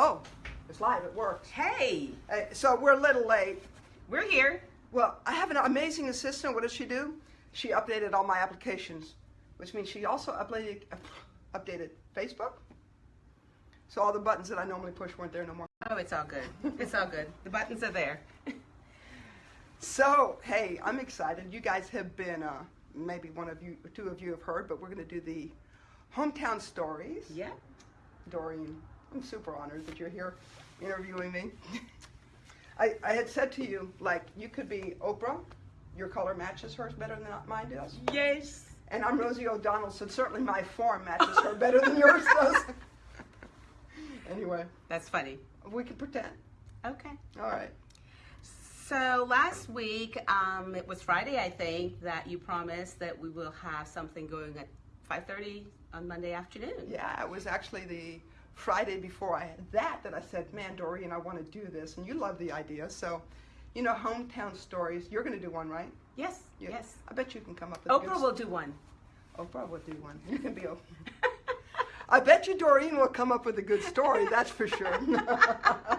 Oh, it's live. It works. Hey, Uh, so we're a little late. we're here. Well, I have an amazing assistant. What does she do? She updated all my applications, which means she also updated updated Facebook. So all the buttons that I normally push weren't there no more. Oh, it's all good. It's all good. The buttons are there. So hey, I'm excited. You guys have been uh, maybe one of you, two of you have heard, but we're going to do the hometown stories. Yeah. Doreen, I'm super honored that you're here interviewing me. I, I had said to you, like, you could be Oprah, your color matches hers better than mine does. Yes. And I'm Rosie O'Donnell, so certainly my form matches her better than yours does. anyway, That's funny. we can pretend. Okay. All right. So last week, um, it was Friday, I think, that you promised that we will have something going at 5:30 on Monday afternoon. Yeah, it was actually the Friday before I had that that I said, man, Doreen, I want to do this. And you love the idea. So, you know, hometown stories. You're going to do one, right? Yes. You- Yes. I bet you can come up with a good Oprah will do one. Oprah will do one. You can be Oprah. I bet you Doreen will come up with a good story, that's for sure.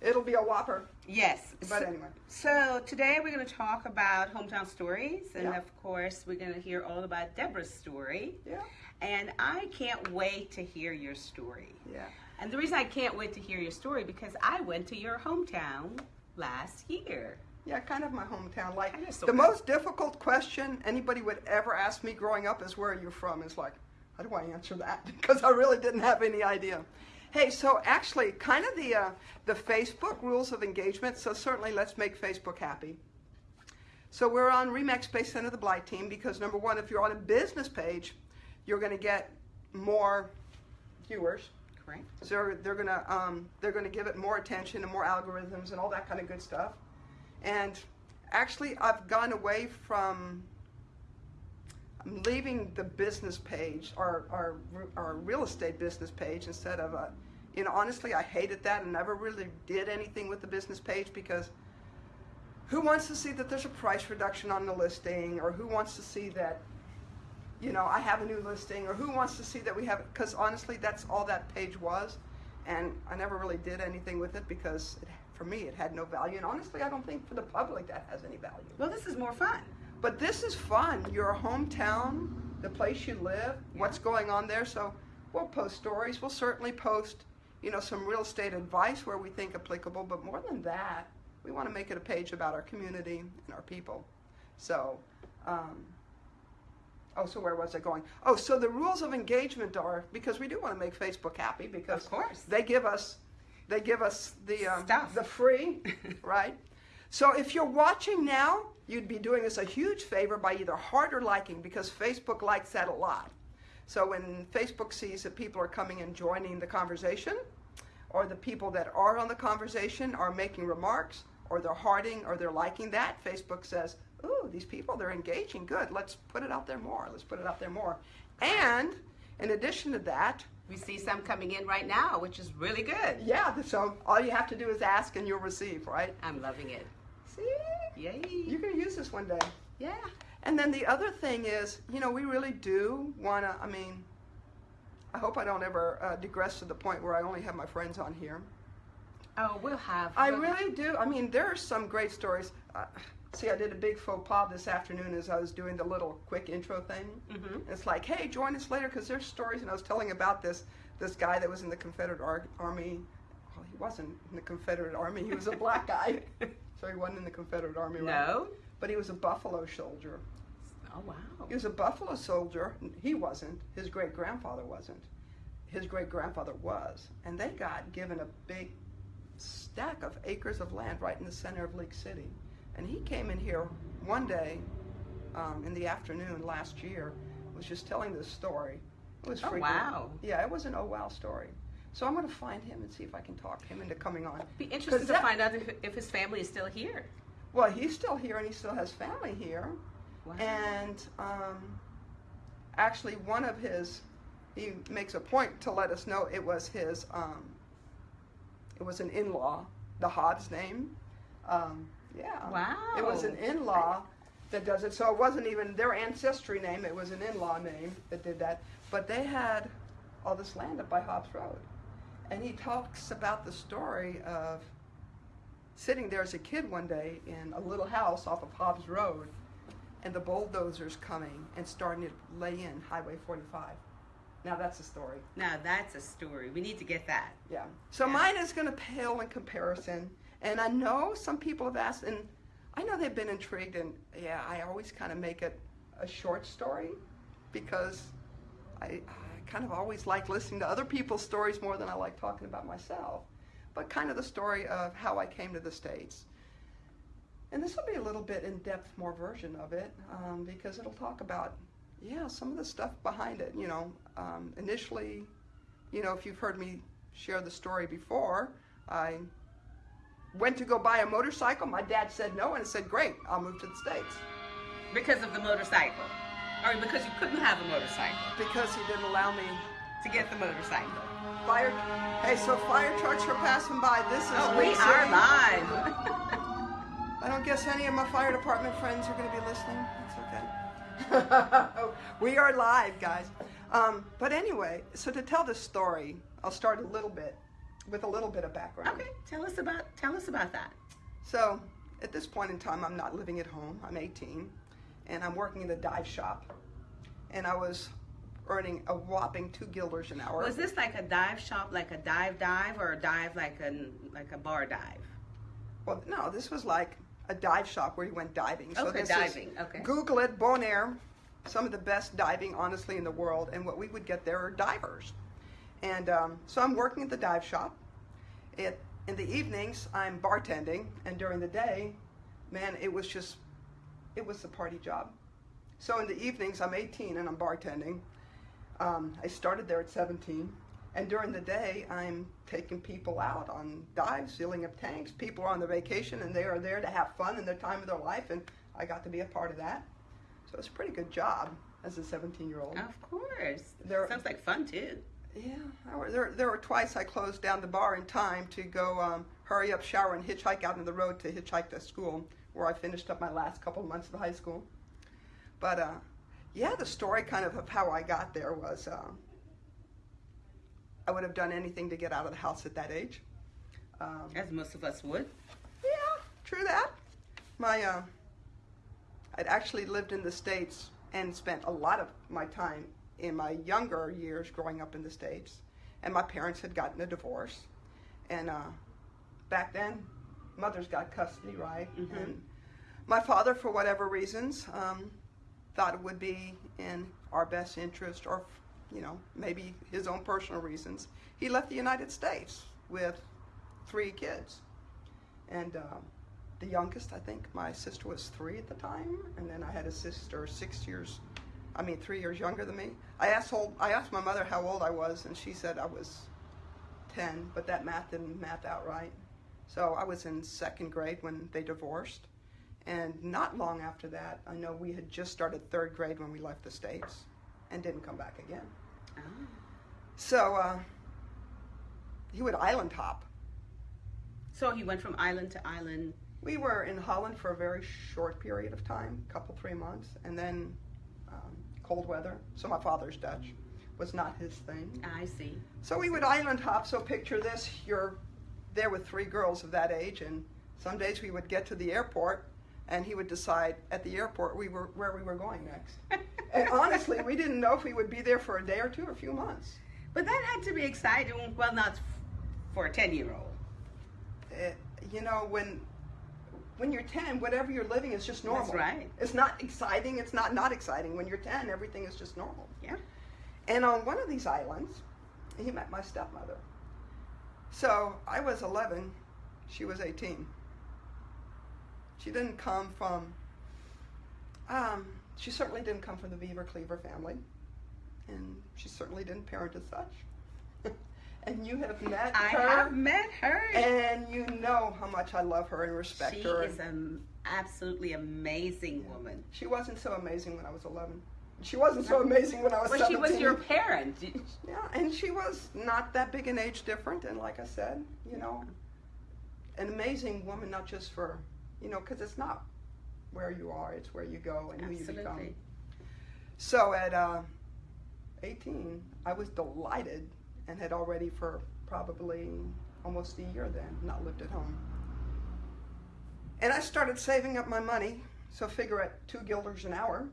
It'll be a whopper. Yes. But So- anyway. So today we're going to talk about hometown stories, and Yeah. of course we're going to hear all about Deborah's story. Yeah. And I can't wait to hear your story. Yeah. And the reason I can't wait to hear your story because I went to your hometown last year. Yeah, kind of my hometown. Like the most difficult question anybody would ever ask me growing up is where are you from? It's like, how do I answer that? Because I really didn't have any idea. Hey, so actually, kind of the uh, the Facebook rules of engagement. So certainly, let's make Facebook happy. So we're on Remax Space Center, the Blight team, because number one, if you're on a business page, you're going to get more viewers. Correct? So they're, they're gonna um, they're gonna give it more attention and more algorithms and all that kind of good stuff. And actually, I've gone away from. I'm leaving the business page, our our our real estate business page, instead of a. You know, honestly, I hated that and never really did anything with the business page because who wants to see that there's a price reduction on the listing, or who wants to see that you know, I have a new listing, or who wants to see that we have it? Because honestly, that's all that page was, and I never really did anything with it because it, for me it had no value, and honestly, I don't think for the public that has any value. Well, this is more fun. But this is fun. Your hometown, the place you live, what's going on there. So we'll post stories. We'll certainly post, you know, some real estate advice where we think applicable. But more than that, we want to make it a page about our community and our people. So. Um, Oh, so where was I going? Oh, so the rules of engagement are because we do want to make Facebook happy because Of course. they give us they give us the um, the free, right? So if you're watching now, you'd be doing us a huge favor by either heart or liking because Facebook likes that a lot. So when Facebook sees that people are coming and joining the conversation, or the people that are on the conversation are making remarks, or they're hearting or they're liking that, Facebook says, ooh, these people, they're engaging. Good. Let's put it out there more. Let's put it out there more. And in addition to that, We see some coming in right now, which is really good. yeah, so all you have to do is ask and you'll receive, right? I'm loving it. See? Yay. You're going to use this one day. yeah. And then the other thing is, you know, we really do want to, I mean, I hope I don't ever uh, digress to the point where I only have my friends on here. Oh, we'll have. I we'll- really do. I mean, there are some great stories. Uh, see, I did a big faux pas this afternoon as I was doing the little quick intro thing. Mhm. It's like, hey, join us later because there's stories. And I was telling about this this guy that was in the Confederate Ar- Army. Well, he wasn't in the Confederate Army. He was a black guy, so he wasn't in the Confederate Army. Right? No. But he was a Buffalo soldier. Oh wow. He was a Buffalo soldier. He wasn't. His great grandfather wasn't. His great grandfather was. And they got given a big stack of acres of land right in the center of League City. And he came in here one day um, in the afternoon last year, was just telling this story. It was Oh, freaking. wow. Yeah, it was an oh wow story. So I'm going to find him and see if I can talk him into coming on. Be interested to that- find out if, if his family is still here. Well, he's still here and he still has family here. Wow. And um, actually, one of his, he makes a point to let us know it was his, um, it was an in-law, the Hobbs name. Um, yeah. Wow. It was an in-law that does it. So it wasn't even their ancestry name. It was an in-law name that did that. But they had all this land up by Hobbs Road. And he talks about the story of sitting there as a kid one day in a little house off of Hobbs Road, and the bulldozers coming and starting to lay in Highway 45. Now that's a story. Now that's a story. We need to get that. Yeah. So Yeah. mine is going to pale in comparison. And I know some people have asked, and I know they've been intrigued. And yeah, I always kind of make it a short story because I, I kind of always like listening to other people's stories more than I like talking about myself. But kind of the story of how I came to the States. And this will be a little bit in depth, more version of it um, because it'll talk about, yeah, some of the stuff behind it. You know, um, initially, you know, if you've heard me share the story before, I went to go buy a motorcycle. My dad said no, and said, great, I'll move to the States Because of the motorcycle. Or because you couldn't have a motorcycle because he didn't allow me. to get the motorcycle. Fire, hey, so fire trucks are passing by. This is Oh, we are live. I don't guess any of my fire department friends are going to be listening. That's okay. we are live, guys. Um, but anyway, so to tell this story, I'll start a little bit with a little bit of background. okay, tell us about tell us about that. So at this point in time, I'm not living at home. I'm 18, and I'm working in a dive shop, and I was earning a whopping two guilders an hour. Was this like a dive shop, like a dive dive, or a dive like a like a bar dive? Well, no, this was like a dive shop where you went diving. Okay, this diving, Is, okay. Google it, Bonaire, some of the best diving, honestly, in the world. And what we would get there are divers. And um, so I'm working at the dive shop. It, in the evenings, I'm bartending. And during the day, man, it was just, it was a party job. So in the evenings, I'm 18 and I'm bartending. Um, I started there at 17. And during the day, I'm taking people out on dives, filling up tanks. People are on their vacation and they are there to have fun in their time of their life. And I got to be a part of that. So it's a pretty good job as a 17 year old. Of course. There- Sounds like fun too. Yeah, I there, there were twice I closed down the bar in time to go um, hurry up, shower, and hitchhike out on the road to hitchhike to school, where I finished up my last couple of months of high school. But uh, yeah, the story kind of of how I got there was um, I would have done anything to get out of the house at that age. Um, As most of us would. yeah, true that. My, uh, I'd actually lived in the States and spent a lot of my time in my younger years growing up in the States. And my parents had gotten a divorce. And uh, back then, mothers got custody, right? Mhm. And my father, for whatever reasons, um, thought it would be in our best interest, or, you know, maybe his own personal reasons. He left the United States with three kids. And um, the youngest, I think my sister was three at the time, and then I had a sister six years, I mean three years younger than me. I asked old, I asked my mother how old I was, and she said I was ten, but that math didn't math out right. So I was in second grade when they divorced, and not long after that, I know we had just started third grade when we left the states, and didn't come back again. Oh. So uh, he would island hop. So he went from island to island. We were in Holland for a very short period of time, a couple three months, and then cold weather. So my father's Dutch was not his thing. I see. So we would island hop. So picture this: you're there with three girls of that age, and some days we would get to the airport, and he would decide at the airport we were where we were going next. And honestly, we didn't know if we would be there for a day or two or a few months. But that had to be exciting. Well, not f- for a ten-year-old. Eh, you know when when you're 10 whatever you're living is just normal. That's right. it's not exciting it's not not exciting. When you're 10 everything is just normal. Yeah. and on one of these islands he met my stepmother. So i was 11 she was 18 she didn't come from um, she certainly didn't come from the beaver cleaver family. And she certainly didn't parent as such and you have met I her have met her. and you know how much I love her and respect she her. is an absolutely amazing woman. she wasn't so amazing when I was 11. She wasn't so amazing when I was Well, 17. she was your parent. Yeah, and she was not that big an age different. And like I said, you know, an amazing woman, not just for, you know, because it's not where you are, it's where you go and who you become. So at uh, 18, I was delighted and had already for probably almost a year then, not lived at home. And I started saving up my money. So figure at two guilders an hour,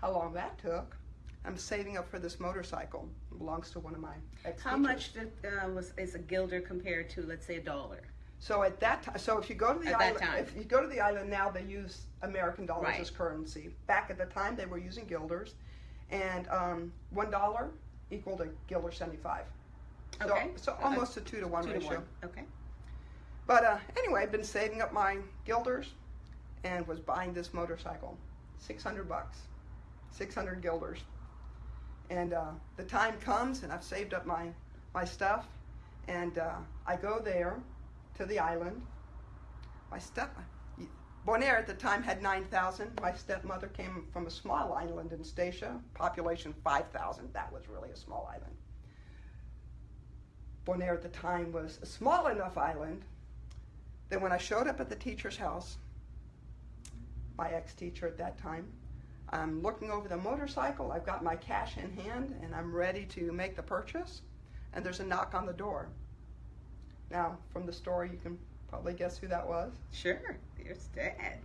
how long that took. I'm saving up for this motorcycle. It belongs to one of my ex How much did, uh, was is a guilder compared to, let's say, a dollar? So at that time, so if you go to the At island, if you go to the island now, they use American dollars Right. as currency. Back at the time, they were using guilders, and um, one dollar equaled a guilder seventy-five. So, Okay. so Uh, almost a two to one Two ratio. to one. Okay. But uh, anyway, I've been saving up my guilders, and was buying this motorcycle, six hundred bucks, six hundred guilders, and uh, the time comes, and I've saved up my my stuff, and uh, I go there to the island. My step Bonaire at the time had nine thousand. My stepmother came from a small island in Statia, population five thousand. That was really a small island. Bonaire at the time was a small enough island that when I showed up at the teacher's house, my ex-teacher at that time, I'm looking over the motorcycle. I've got my cash in hand, and I'm ready to make the purchase. And there's a knock on the door. Now, from the story, you can probably guess who that was. Sure. There's Dad.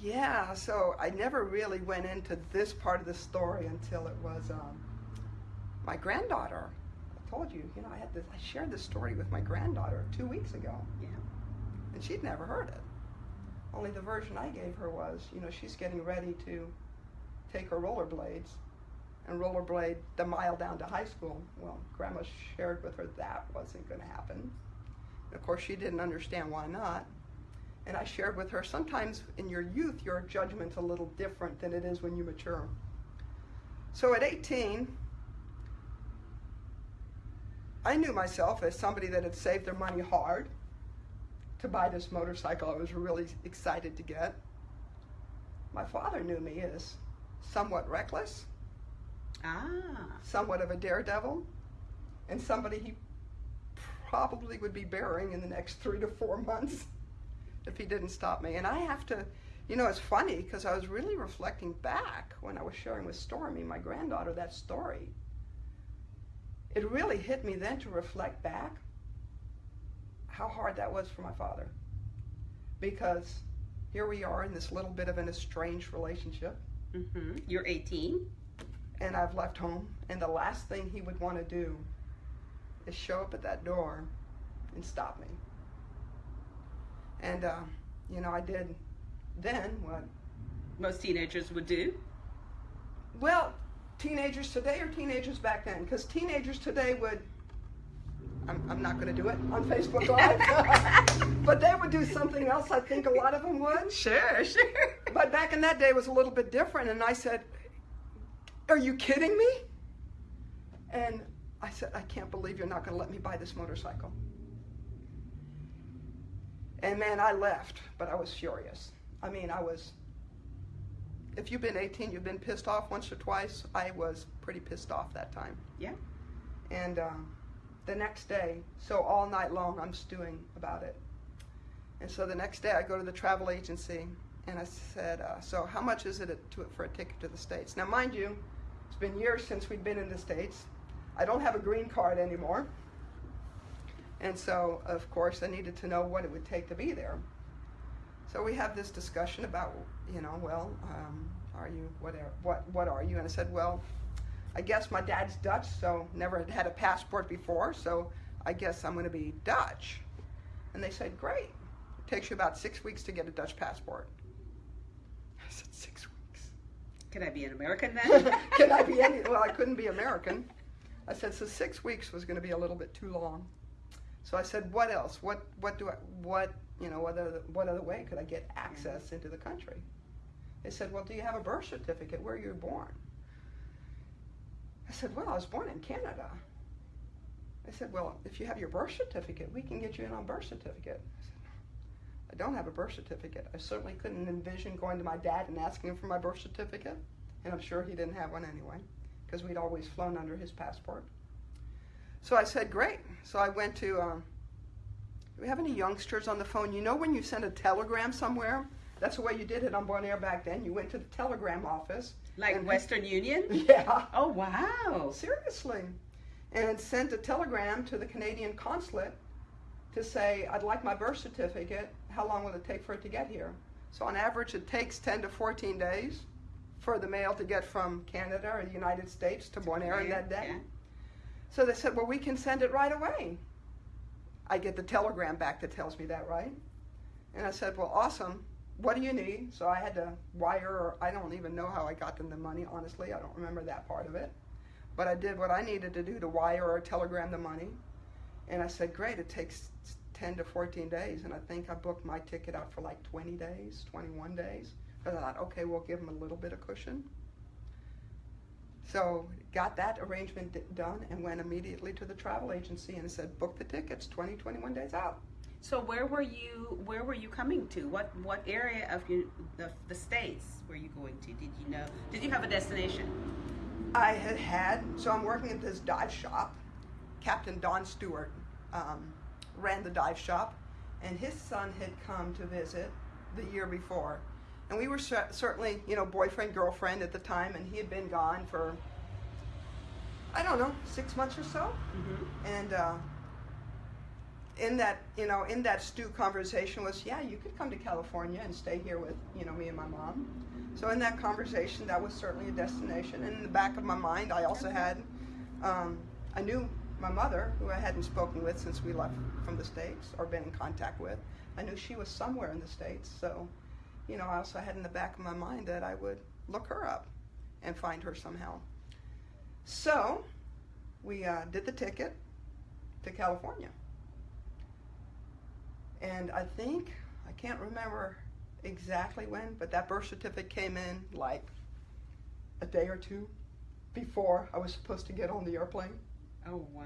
Yeah, so I never really went into this part of the story until it was um, my granddaughter. Told you, you know, I had this. I shared this story with my granddaughter two weeks ago. Yeah. and she'd never heard it. Only the version I gave her was, you know, she's getting ready to take her rollerblades and rollerblade the mile down to high school. Well, Grandma shared with her that wasn't going to happen. And of course, she didn't understand why not. And I shared with her sometimes in your youth, your judgment's a little different than it is when you mature. So at 18, I knew myself as somebody that had saved their money hard to buy this motorcycle I was really excited to get. My father knew me as somewhat reckless, Ah. somewhat of a daredevil, and somebody he probably would be burying in the next three to four months if he didn't stop me. And I have to, you know, it's funny because I was really reflecting back when I was sharing with Stormy, my granddaughter, that story. It really hit me then to reflect back how hard that was for my father. Because here we are in this little bit of an estranged relationship, Mm-hmm. You're 18. and I've left home, and the last thing he would want to do is show up at that door and stop me. And, uh, you know, I did then what? Most teenagers would do. Well, teenagers today or teenagers back then? Because teenagers today would. I'm, I'm not going to do it on Facebook Live. but they would do something else, I think a lot of them would. Sure, sure. But back in that day, it was a little bit different. And I said, Are you kidding me? And I said, I can't believe you're not going to let me buy this motorcycle. And man, I left, but I was furious. I mean, I was. If you've been 18, you've been pissed off once or twice. I was pretty pissed off that time. Yeah. And um, the next day, so all night long, I'm stewing about it. And so the next day, I go to the travel agency and I said, uh, "So how much is it to, for a ticket to the states?" Now, mind you, it's been years since we've been in the states. I don't have a green card anymore, and so of course I needed to know what it would take to be there. So we have this discussion about, you know, well, um, are you whatever? What what are you? And I said, well, I guess my dad's Dutch, so never had had a passport before, so I guess I'm going to be Dutch. And they said, great. It takes you about six weeks to get a Dutch passport. I said, six weeks. Can I be an American then? Can I be any? Well, I couldn't be American. I said, so six weeks was going to be a little bit too long. So I said, what else? What what do I what you know what other what other way could I get access into the country? They said, well, do you have a birth certificate? Where you were born? I said, well, I was born in Canada. They said, well, if you have your birth certificate, we can get you in on birth certificate. I said, I don't have a birth certificate. I certainly couldn't envision going to my dad and asking him for my birth certificate, and I'm sure he didn't have one anyway, because we'd always flown under his passport. So I said, great. So I went to. Um, do we have any youngsters on the phone? You know when you send a telegram somewhere? That's the way you did it on Bonaire back then. You went to the telegram office. like Western Union? Yeah. Oh, wow. Seriously. and sent a telegram to the Canadian consulate to say, I'd like my birth certificate. How long will it take for it to get here? So, on average, it takes 10 to 14 days for the mail to get from Canada or the United States to Bonaire in that day. Yeah. So they said, Well, we can send it right away. I get the telegram back that tells me that, right? And I said, Well, awesome. What do you need? So I had to wire, or I don't even know how I got them the money, honestly. I don't remember that part of it. But I did what I needed to do to wire or telegram the money. And I said, Great, it takes 10 to 14 days. And I think I booked my ticket out for like 20 days, 21 days. Because I thought, okay, we'll give them a little bit of cushion. So got that arrangement done and went immediately to the travel agency and said, book the tickets 20, 21 days out. So where were you? Where were you coming to? What what area of you, the, the states were you going to? Did you know? Did you have a destination? I had had, so I'm working at this dive shop. Captain Don Stewart um, ran the dive shop, and his son had come to visit the year before. And we were cer- certainly, you know, boyfriend, girlfriend at the time, and he had been gone for, I don't know, six months or so. Mm-hmm. And uh, in that, you know, in that stew conversation was, yeah, you could come to California and stay here with, you know, me and my mom. So in that conversation, that was certainly a destination. And in the back of my mind, I also had, um, I knew my mother, who I hadn't spoken with since we left from the States or been in contact with. I knew she was somewhere in the States. So, you know, I also had in the back of my mind that I would look her up and find her somehow. So we uh, did the ticket to California. And I think, I can't remember exactly when, but that birth certificate came in like a day or two before I was supposed to get on the airplane. Oh wow.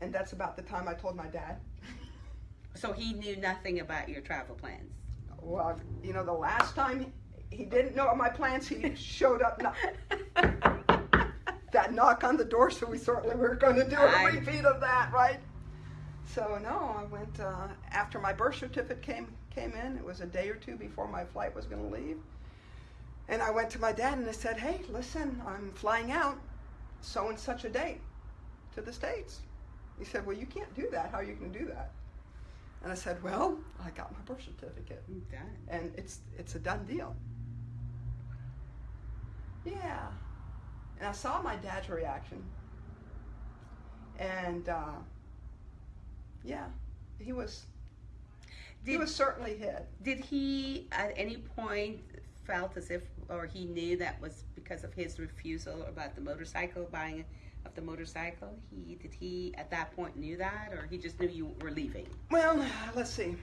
And that's about the time I told my dad. So he knew nothing about your travel plans. Well, you know, the last time he didn't know my plans, he showed up. Not, that knock on the door, so we certainly were going to do a I- repeat of that, right? So no, I went uh, after my birth certificate came came in. It was a day or two before my flight was going to leave, and I went to my dad and I said, "Hey, listen, I'm flying out, so and such a date, to the states." He said, "Well, you can't do that. How are you going to do that?" And I said, "Well, I got my birth certificate." And it's it's a done deal. Yeah, and I saw my dad's reaction, and uh, yeah, he was he was certainly hit. did he at any point felt as if, or he knew that was because of his refusal about the motorcycle buying of the motorcycle? He did he at that point knew that, or he just knew you were leaving? Well, let's see.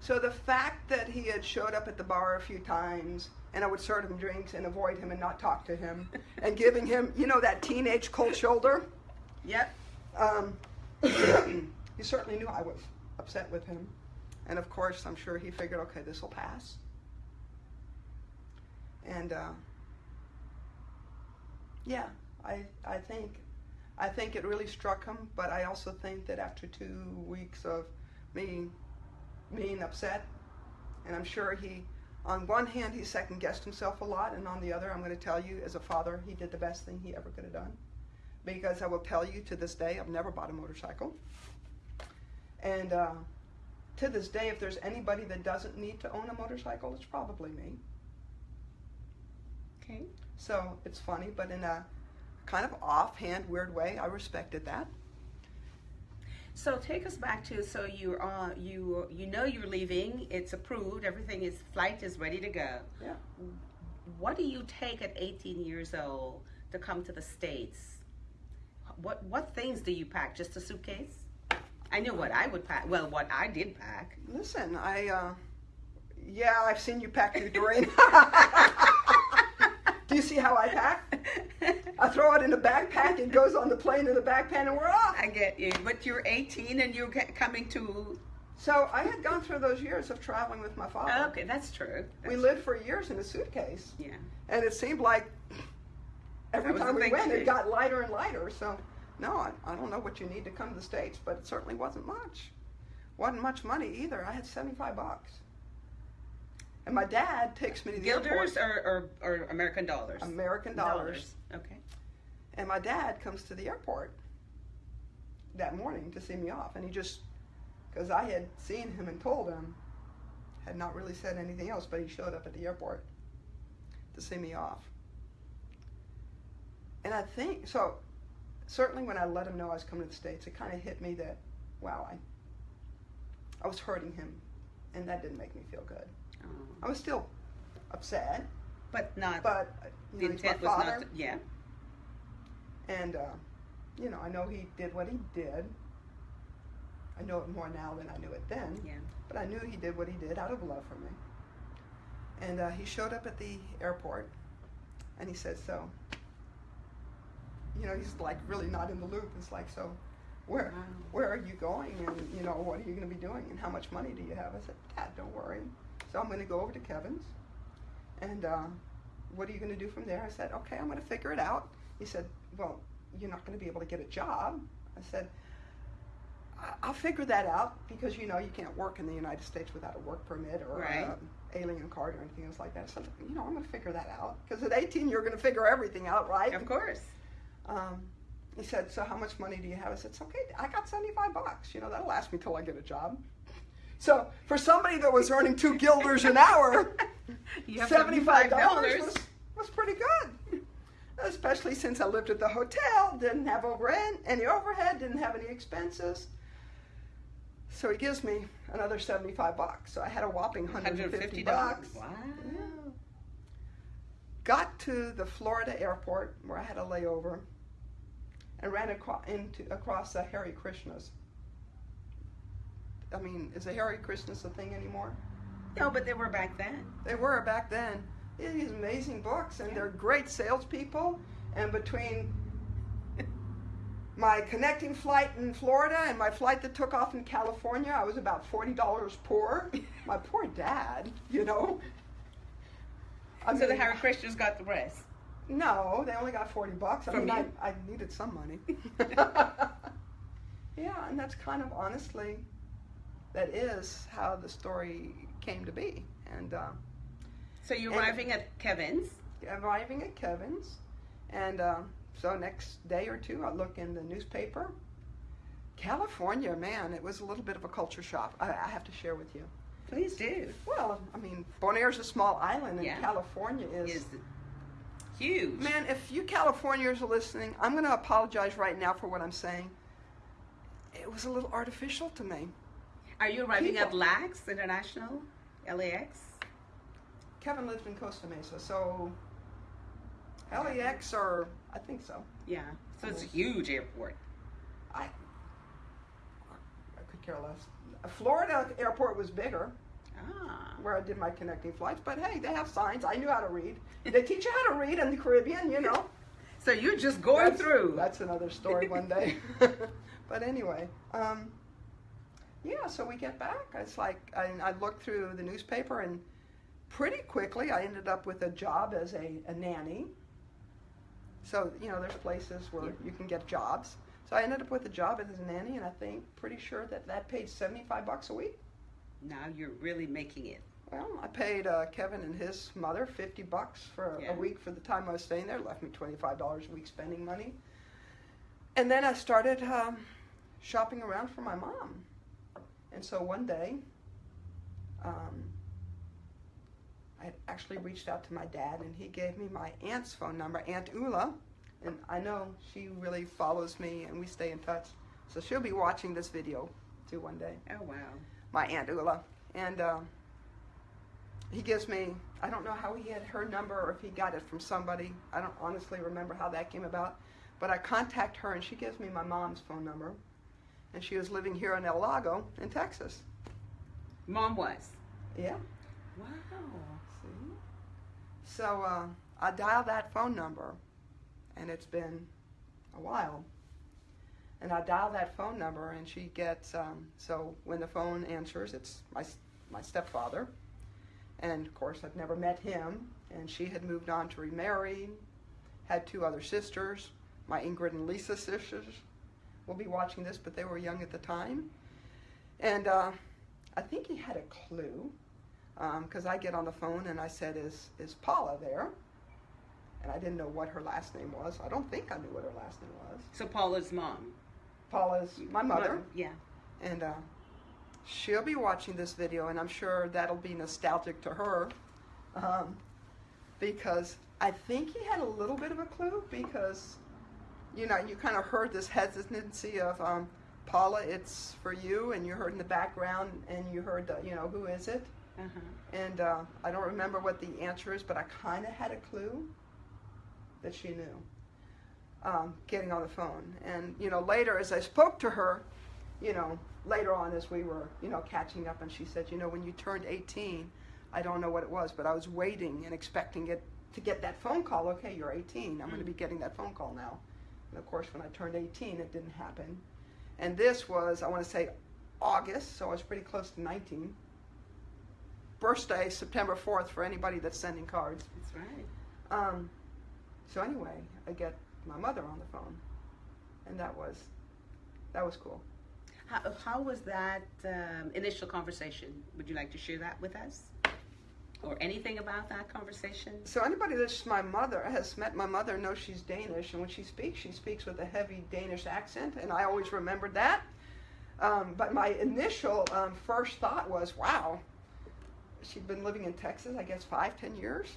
So the fact that he had showed up at the bar a few times, and I would serve him drinks and avoid him and not talk to him, and giving him, you know, that teenage cold shoulder. Yep. Um, he certainly knew I was upset with him. And of course, I'm sure he figured, okay, this will pass. And uh, yeah, I, I think, I think it really struck him. But I also think that after two weeks of me being upset, and I'm sure he, on one hand, he second guessed himself a lot, and on the other, I'm going to tell you, as a father, he did the best thing he ever could have done because I will tell you to this day, I've never bought a motorcycle. And uh, to this day, if there's anybody that doesn't need to own a motorcycle, it's probably me. Okay. So it's funny, but in a kind of offhand, weird way, I respected that. So take us back to so you're on you you know you're leaving. It's approved. Everything is flight is ready to go. Yeah. What do you take at 18 years old to come to the states? What what things do you pack? Just a suitcase? I knew what I would pack. Well, what I did pack. Listen, I, uh, yeah, I've seen you pack your Doreen. Do you see how I pack? I throw it in a backpack, it goes on the plane in the backpack, and we're off. I get you, but you're 18 and you're coming to. So I had gone through those years of traveling with my father. Okay, that's true. We That's- lived for years in a suitcase, Yeah. and it seemed like every time we went, it got lighter and lighter. So, no, I, I don't know what you need to come to the States, but it certainly wasn't much. wasn't much money either. I had 75 bucks. And my dad takes me to the Guilders airport. or, or, or American dollars? American dollars. Okay. And my dad comes to the airport that morning to see me off, and he just because I had seen him and told him, had not really said anything else, but he showed up at the airport to see me off. And I think so. Certainly, when I let him know I was coming to the states, it kind of hit me that, wow, I, I was hurting him, and that didn't make me feel good. Oh. I was still upset, But not. but uh, the you know, he's my intent was father, not. To, yeah. and uh, you know, I know he did what he did. I know it more now than I knew it then. Yeah. But I knew he did what he did out of love for me. And uh, he showed up at the airport, and he said, "So, you know, he's like really not in the loop. It's like, so, where, Wow. where are you going? And you know, what are you going to be doing? And how much money do you have?" I said, "Dad, don't worry. So I'm going to go over to Kevin's, and uh, what are you going to do from there?" I said, "Okay, I'm going to figure it out." He said, "Well, you're not going to be able to get a job." I said. "I- I'll figure that out because you know you can't work in the United States without a work permit or Right. a alien card or anything else like that. So you know I'm going to figure that out because at 18 you're going to figure everything out, right? Of course. Um, he said, "So how much money do you have?" I said, "It's okay. I got 75 bucks. You know that'll last me till I get a job." So for somebody that was earning two guilders an hour, You have seventy-five dollars was, was pretty good. Especially since I lived at the hotel, didn't have overhead, any overhead, didn't have any expenses. So he gives me another seventy-five bucks. So I had a whopping hundred and fifty $150. bucks. Wow. Yeah. Got to the Florida airport where I had a layover, and ran across into across the Hare Krishnas. I mean, is a Hare Krishnas a thing anymore? No, but they were back then. They were back then. These amazing books, and Yeah. they're great salespeople. And between my connecting flight in Florida and my flight that took off in California, I was about forty dollars poor. My poor dad, you know. I so the mean, Hare Krishnas got the rest. No, they only got forty bucks. I From mean, I, you? I needed some money. yeah, and that's kind of honestly, that is how the story came to be. And uh, So you're And- arriving at Kevin's. arriving at Kevin's, and uh, so next day or two, I look in the newspaper. California, man, it was a little bit of a culture shock. I, I have to share with you. Please do. Well, I mean, Bonaire's a small island, and Yeah. California Is huge. Man, if you Californians are listening, I'm going to apologize right now for what I'm saying. It was a little artificial to me. Are you arriving at LAX International? LAX? Kevin lives in Costa Mesa, so LAX or I think so. Yeah. So it's a huge airport. I I could care less. Florida airport was bigger, Ah. where I did my connecting flights. But hey, they have signs. I knew how to read. They teach you how to read in the Caribbean, you know. So you're just going that's, through. That's another story one day. but anyway, um, yeah. So we get back. It's like I, I looked through the newspaper, and pretty quickly I ended up with a job as a, a nanny. So you know, there's places where you can get jobs. So I ended up with a job as a nanny, and I think pretty sure that that paid 75 bucks a week. Now you're really making it. Well, I paid uh, Kevin and his mother 50 bucks for Yeah. a week for the time I was staying there. Left me $25 a week spending money. And then I started um, shopping around for my mom. And so one day, um, I actually reached out to my dad, and he gave me my aunt's phone number, Aunt Ula. And I know she really follows me, and we stay in touch. So she'll be watching this video too one day Oh wow. My aunt Ula, and um, he gives me. I don't know how he had her number or if he got it from somebody. I don't honestly remember how that came about, but I contact her and she gives me my mom's phone number, and she was living here in El Lago in Texas. Mom was. Yeah. Wow. See. So uh, I dial that phone number, and it's been a while. And I dial that phone number, and she gets. Um, so when the phone answers, it's my my stepfather, and of course I've never met him. And she had moved on to remarry, had two other sisters, my Ingrid and Lisa sisters. We'll be watching this, but they were young at the time. And uh, I think he had a clue because I get on the phone and I said, "Is is Paula there?" And I didn't know what her last name was. I don't think I knew what her last name was. So Paula's mom. Paula's my mother, Yeah. and uh, she'll be watching this video, and I'm sure that'll be nostalgic to her, um, because I think he had a little bit of a clue because, you know, you kind of heard this hesitancy of um, Paula, it's for you, and you heard in the background, and you heard, the, you know, who is it? Uh-huh. And uh, I don't remember what the answer is, but I kind of had a clue that she knew. Um, getting on the phone, and you know, later as I spoke to her, you know, later on as we were, you know, catching up, and she said, you know, when you turned 18, I don't know what it was, but I was waiting and expecting it to get that phone call. Okay, you're 18. I'm going to be getting that phone call now. And of course, when I turned 18, it didn't happen. And this was, I want to say, August, so I was pretty close to 19 birthday, September 4th, for anybody that's sending cards. That's right. Um, so anyway, I get my mother on the phone, and that was that was cool. How, how was that um, initial conversation? Would you like to share that with us? Or anything about that conversation? So anybody that's my mother has met my mother knows she's Danish, and when she speaks, she speaks with a heavy Danish accent, and I always remembered that. Um, but my initial um, first thought was, wow, she'd been living in Texas, I guess, five, ten years.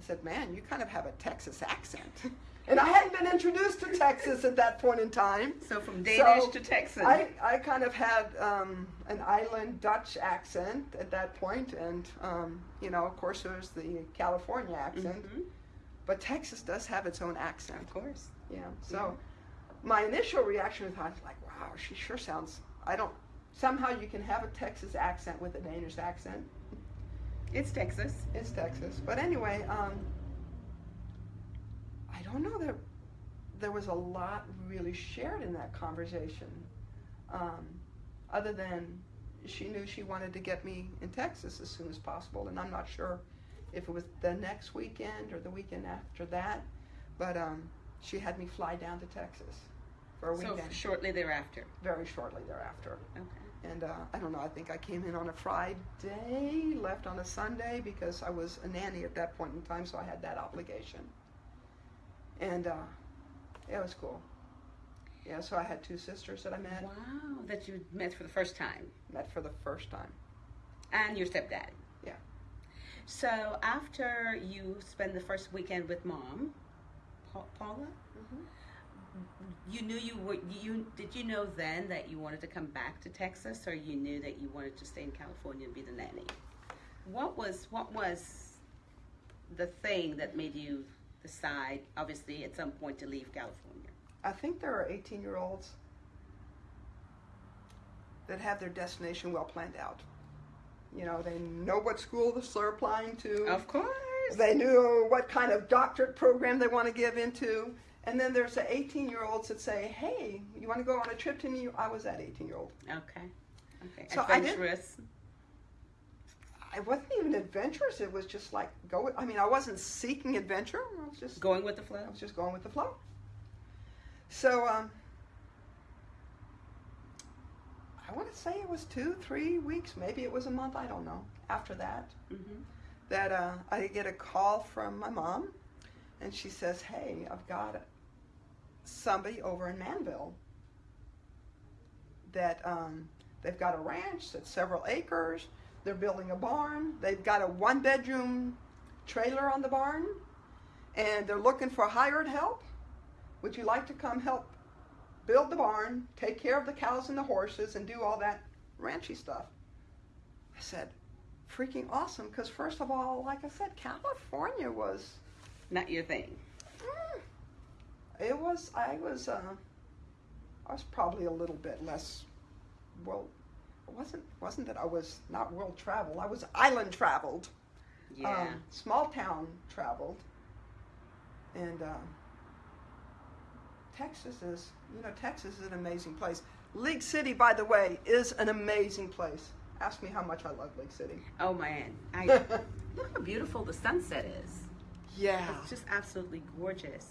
I said, man, you kind of have a Texas accent. and I hadn't been introduced to Texas at that point in time. So from Danish So, to Texan. I, I kind of had um, an island Dutch accent at that point, and um, you know, of course, there was the California accent, Mhm. but Texas does have its own accent. Of course. Yeah. So, my initial reaction was I was like, "Wow, she sure sounds." I don't. Somehow you can have a Texas accent with a Danish accent. It's Texas. It's Texas, but anyway, um, don't know that there was a lot really shared in that conversation, um, other than she knew she wanted to get me in Texas as soon as possible, and I'm not sure if it was the next weekend or the weekend after that, but um, she had me fly down to Texas for a So weekend shortly thereafter. very shortly thereafter. Okay. And uh, I don't know, I think I came in on a Friday, left on a Sunday because I was a nanny at that point in time, so I had that obligation. And uh, it was cool. Yeah, so I had two sisters that I met, Wow, that you met for the first time. met for the first time. And your stepdad. Yeah. So after you spend the first weekend with mom, Pa- Paula, you knew you were you did you know then that you wanted to come back to Texas or you knew that you wanted to stay in California and be the nanny? What was what was the thing that made you decide obviously at some point to leave California? I think there are 18 year olds that have their destination well planned out. You know, they know what school they're applying to. Of course. They knew what kind of doctorate program they want to give into. And then there's the 18 year olds that say, hey, you want to go on a trip to New York? I was that 18 year old. Okay. Okay. So I didn't- Adventurous. I wasn't even adventurous. It was just like, go with, I mean, I wasn't seeking adventure. I was just, Going with the flow. I was just going with the flow. So, um, I want to say it was two, three weeks, maybe it was a month, I don't know, after that. hmm that uh, I get a call from my mom, and she says, "Hey, I've got somebody over in Manvel that um, they've got a ranch that's several acres. They're building a barn. They've got a one-bedroom trailer on the barn, and they're looking for hired help. Would you like to come help build the barn, take care of the cows and the horses, and do all that ranchy stuff?" I said, freaking awesome because first of all like i said california was Not your thing. it was i was uh i was probably a little bit less well wasn't wasn't that i was not world traveled i was island traveled Yeah. um, small town traveled and uh, texas is you know texas is an amazing place league city by the way is an amazing place ask me how much i love league city oh man. I look how beautiful the sunset is. yeah It's just absolutely gorgeous.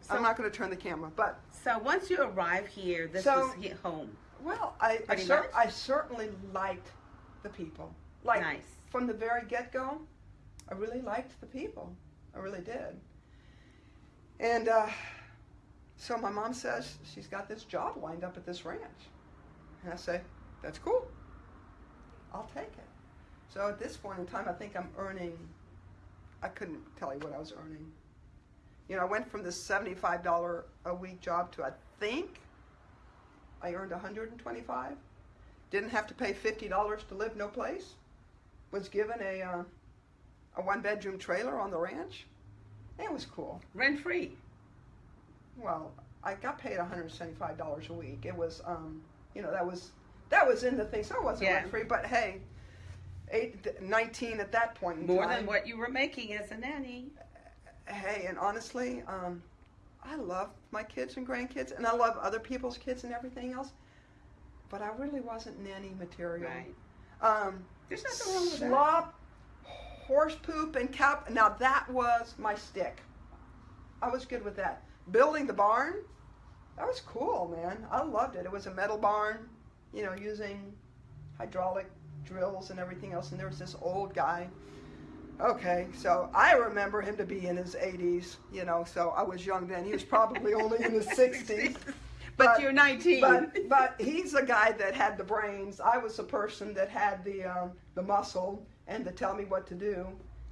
So, i'm not going to turn the camera but so once you arrive here, this So- hit home. Well, I I, cer-? I certainly liked the people. Like Nice. from the very get go, I really liked the people. I really did. And uh, So my mom says she's got this job lined up at this ranch. And I say, that's cool. I'll take it. So at this point in time, I think I'm earning, I couldn't tell you what I was earning. You know, I went from this $75 a week job to I think I earned 125. Didn't have to pay $50 to live no place. Was given a, uh, a one bedroom trailer on the ranch. It was cool. Rent free. Well, I got paid $175 a week. It was, um, you know, that was that was in the thing, so it wasn't Yeah. rent free. But hey, eight, 19 at that point in More time. than what you were making as a nanny. Hey, and honestly, um, I love my kids and grandkids, and I love other people's kids and everything else. But I really wasn't nanny material. Right. Um, There's nothing wrong with that. slop, horse poop, and cow. Now that was my stick. I was good with that. Building the barn, that was cool, man. I loved it. It was a metal barn, you know, using hydraulic drills and everything else. And there was this old guy. Okay, so I remember him to be in his 80s, you know, so I was young then. He was probably only in his 60s. But, But- you're 19. But but he's the guy that had the brains. I was the person that had the um, the muscle and to tell me what to do.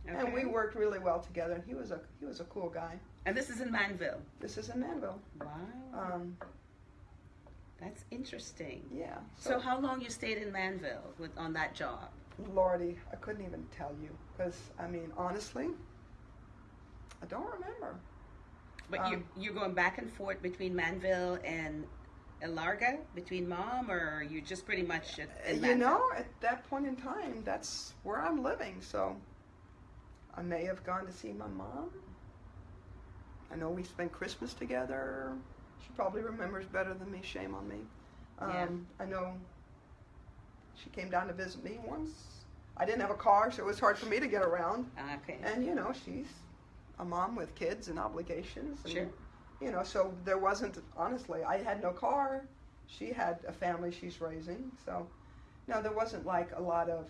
And we worked really well together. And he was a he was a cool guy. And this is in Manvel. This is in Manvel. Wow. Um, That's interesting. yeah. So how long you stayed in Manvel with on that job? Lordy, I couldn't even tell you because I mean honestly, I don't remember. But you Um, you're going back and forth between Manvel and El Lago, between mom, or you just pretty much at, in you know, at that point in time, that's where I'm living. So I may have gone to see my mom. I know we spent Christmas together. She probably remembers better than me. Shame on me. Um, Yeah. I know she came down to visit me once. I didn't have a car, so it was hard for me to get around. Okay. And you know, she's a mom with kids and obligations. And, Sure. You know, so there wasn't honestly. I had no car. She had a family she's raising. So, no, there wasn't like a lot of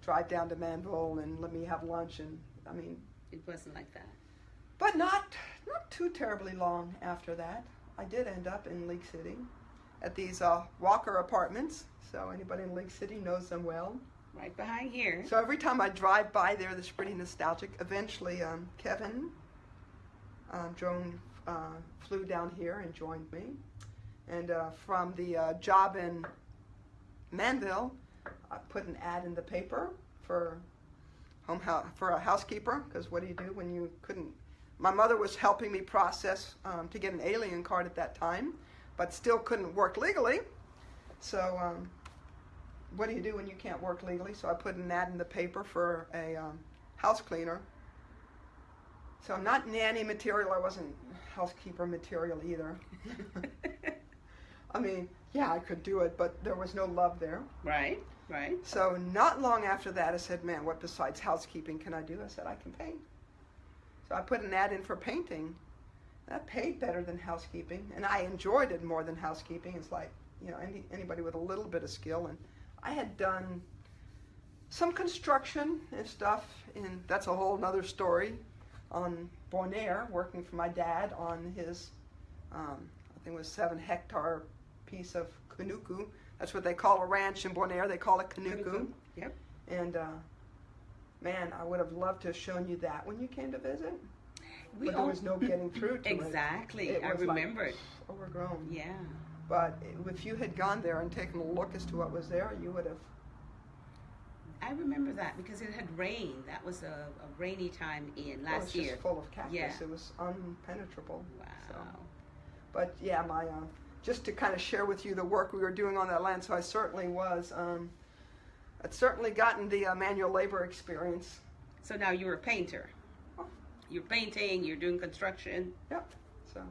drive down to Manvel and let me have lunch and I mean, It wasn't like that. but not not too terribly long after that. I did end up in League City at these uh, Walker apartments. So anybody in League City knows them well. Right behind here. So every time I drive by there, it's pretty nostalgic. Eventually, um, Kevin, um, Joan uh, flew down here and joined me. And uh, from the uh, job in Manvel, I put an ad in the paper for home for a housekeeper. Because what do you do when you couldn't? My mother was helping me process um, to get an alien card at that time, but still couldn't work legally. So um, what do you do when you can't work legally? So I put an ad in the paper for a um, house cleaner. So I'm not nanny material. I wasn't housekeeper material either. I mean, yeah, I could do it, but there was no love there. right. Right. So not long after that, I said, "Man, what besides housekeeping can I do?" I said, "I can paint." So I put an ad in for painting. That paid better than housekeeping, and I enjoyed it more than housekeeping. It's like you know any, anybody with a little bit of skill, and I had done some construction and stuff, and that's a whole nother story. On Bonaire, working for my dad on his, um, I think it was seven hectare piece of Kunuku. That's what they call a ranch in Bonaire. They call it Kunuku. Yep. And uh, man, I would have loved to have shown you that when you came to visit. We but there was no getting through to it. Exactly. It I was like remember it. Overgrown. Yeah. But if you had gone there and taken a look as to what was there, you would have. I remember that because it had rained. That was a, a rainy time in well, it's last just year. full of cactus. Yeah. It was unpenetrable. Wow. So. But yeah, my uh, just to kind of share with you the work we were doing on that land. So I certainly was. Um, I'd certainly gotten the uh, manual labor experience. So now you're a painter. You're painting. You're doing construction. Yep. So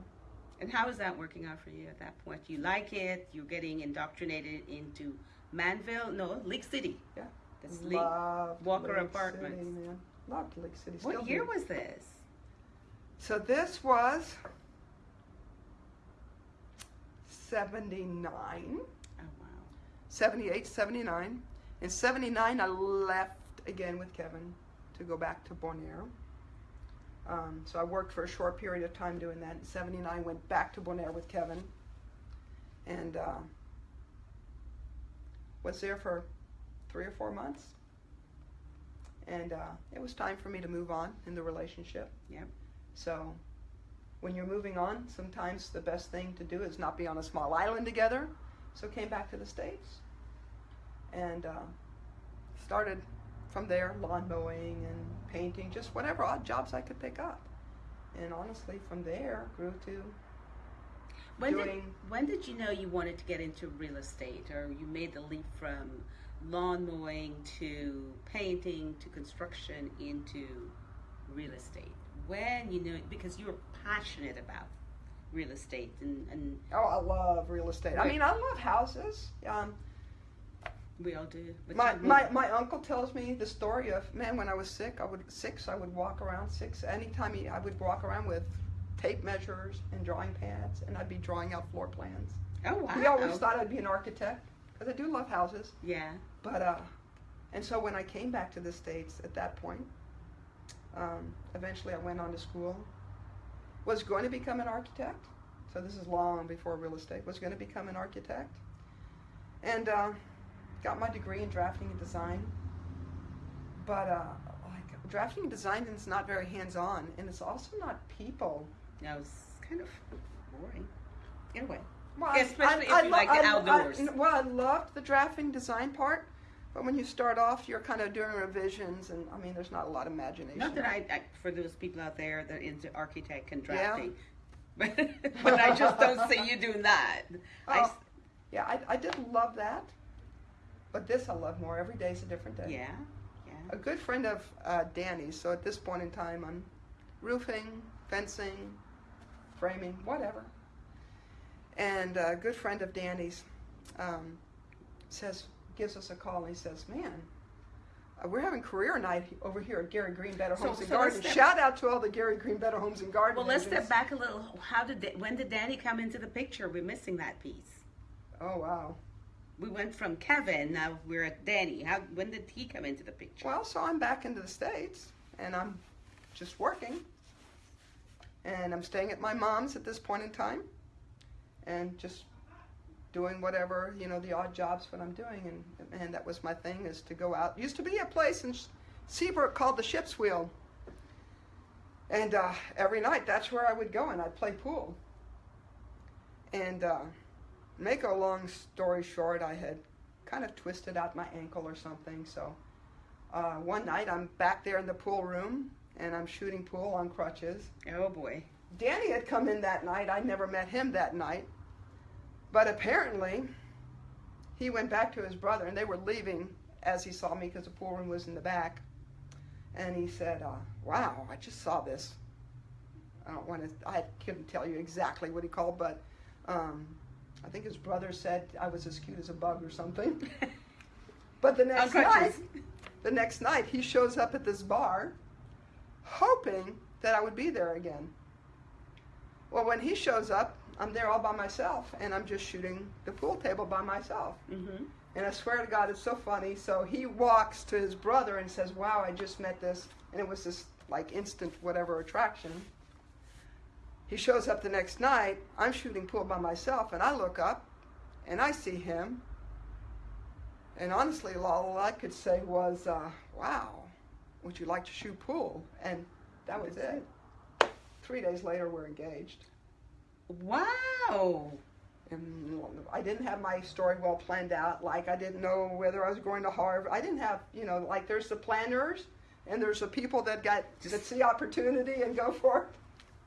And how is that working out for you at that point? You like it? You're getting indoctrinated into Manvel? No, League City. Yeah. That's loved Walker Lake Apartments. City, man. Loved League City. What year was this? So this was 79, Oh wow. 78, 79. In 79, I left again with Kevin to go back to Bonaire. Um, so I worked for a short period of time doing that. In '79, went back to Bonaire with Kevin, and uh, was there for three or four months. And uh, it was time for me to move on in the relationship. Yep. So when you're moving on, sometimes the best thing to do is not be on a small island together. So came back to the States and uh, started from there lawn mowing and painting, just whatever odd jobs I could pick up. And honestly, from there grew to When did, doing when did you know you wanted to get into real estate or you made the leap from lawn mowing to painting to construction into real estate? When you knew it, because you were passionate about real estate and, and oh, I love real estate. I mean, I love houses. Um, we all do. My, my my uncle tells me the story of man when I was sick I would six I would walk around six anytime he, I would walk around with tape measures and drawing pads and I'd be drawing out floor plans. oh wow. He always thought I'd be an architect because I do love houses. Yeah. But uh, and so when I came back to the states at that point, um, eventually I went on to school. Was going to become an architect. So this is long before real estate. Was going to become an architect, and uh, got my degree in drafting and design. But uh, like drafting and design is not very hands-on, and it's also not people. No, it's kind of boring. In a way. Well, Especially if you like the outdoors. I, well, I loved the drafting design part, but when you start off, you're kind of doing revisions, and I mean, there's not a lot of imagination. Not that I, I for those people out there that are into architect and Yeah. drafting. but I just don't see you doing that. Oh, yeah, I, I did love that, but this I love more. Every day is a different day. yeah, yeah. A good friend of uh, Danny's, so at this point in time, I'm roofing, fencing, framing, whatever. And a good friend of Danny's um, says, gives us a call, and he says, "Man, uh, we're having career night over here at Gary Greene Better So- Homes and so Gardens. Shout out to all the Gary Greene Better Homes and Gardens. Well, let's step back a little. How did Da- when did Danny come into the picture? We're missing that piece. Oh wow. We went from Kevin. Now we're at Danny. How when did he come into the picture? Well, so I'm back into the States and I'm just working. And I'm staying at my mom's at this point in time and just doing whatever, you know, the odd jobs what I'm doing. And, and that was my thing is to go out. Used to be a place in Seabrook called the Ship's Wheel. And uh, every night that's where I would go and I'd play pool. And uh, make a long story short, I had kind of twisted out my ankle or something. So uh, one night I'm back there in the pool room and I'm shooting pool on crutches. oh boy. Danny had come in that night. I never met him that night. But apparently, he went back to his brother and they were leaving as he saw me because the pool room was in the back. And he said, uh, Wow, I just saw this. I don't want to, I couldn't tell you exactly what he called, but um, I think his brother said I was as cute as a bug or something. But the next night, the next night, he shows up at this bar, hoping that I would be there again. Well, when he shows up, I'm there all by myself, and I'm just shooting the pool table by myself. Mm-hmm. And I swear to God, it's so funny. So he walks to his brother and says, "Wow, I just met this," and it was this like instant whatever attraction. He shows up the next night. I'm shooting pool by myself, and I look up, and I see him. And honestly, all I could say was, uh, "Wow, would you like to shoot pool?" And that was it. Three days later, we're engaged. Wow. And I didn't have my story well planned out. Like I didn't know whether I was going to Harvard. I didn't have, you know, like there's the planners and there's the people that got that see opportunity and go for it.